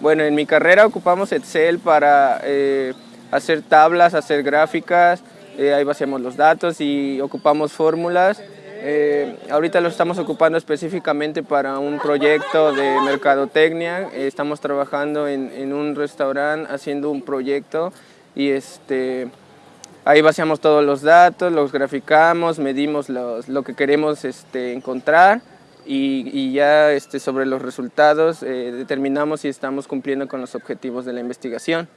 Bueno, en mi carrera ocupamos Excel para eh, hacer tablas, hacer gráficas, eh, ahí vaciamos los datos y ocupamos fórmulas. Eh, ahorita lo estamos ocupando específicamente para un proyecto de mercadotecnia. estamos trabajando en, un restaurante haciendo un proyecto y este, ahí vaciamos todos los datos, los graficamos, medimos lo que queremos este, encontrar y, ya este, sobre los resultados eh, determinamos si estamos cumpliendo con los objetivos de la investigación.